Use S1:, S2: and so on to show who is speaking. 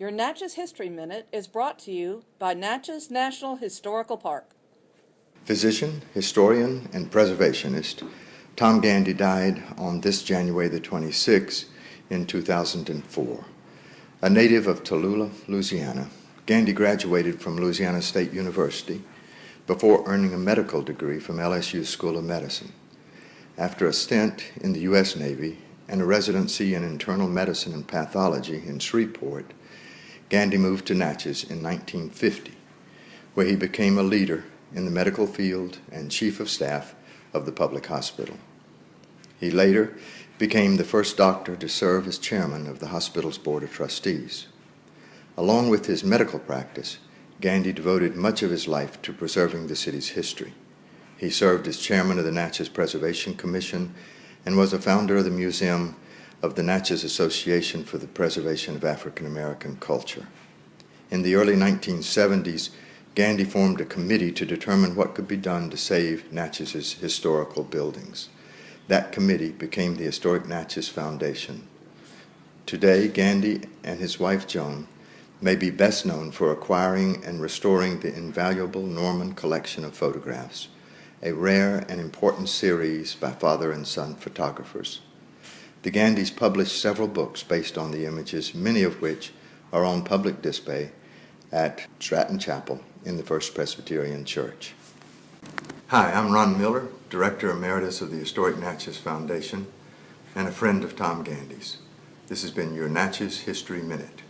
S1: Your Natchez History Minute is brought to you by Natchez National Historical Park.
S2: Physician, historian, and preservationist Tom Gandy died on this January the 26th in 2004. A native of Tallulah, Louisiana, Gandy graduated from Louisiana State University before earning a medical degree from LSU School of Medicine. After a stint in the U.S. Navy and a residency in internal medicine and pathology in Shreveport, Gandy moved to Natchez in 1950, where he became a leader in the medical field and chief of staff of the public hospital. He later became the first doctor to serve as chairman of the hospital's board of trustees. Along with his medical practice, Gandy devoted much of his life to preserving the city's history. He served as chairman of the Natchez Preservation Commission and was a founder of the Museum of the Natchez Association for the Preservation of African American Culture. In the early 1970s, Gandy formed a committee to determine what could be done to save Natchez's historical buildings. That committee became the Historic Natchez Foundation. Today, Gandy and his wife Joan may be best known for acquiring and restoring the invaluable Norman collection of photographs, a rare and important series by father and son photographers. The Gandys published several books based on the images, many of which are on public display at Stratton Chapel in the First Presbyterian Church. Hi, I'm Ron Miller, Director Emeritus of the Historic Natchez Foundation and a friend of Tom Gandy's. This has been your Natchez History Minute.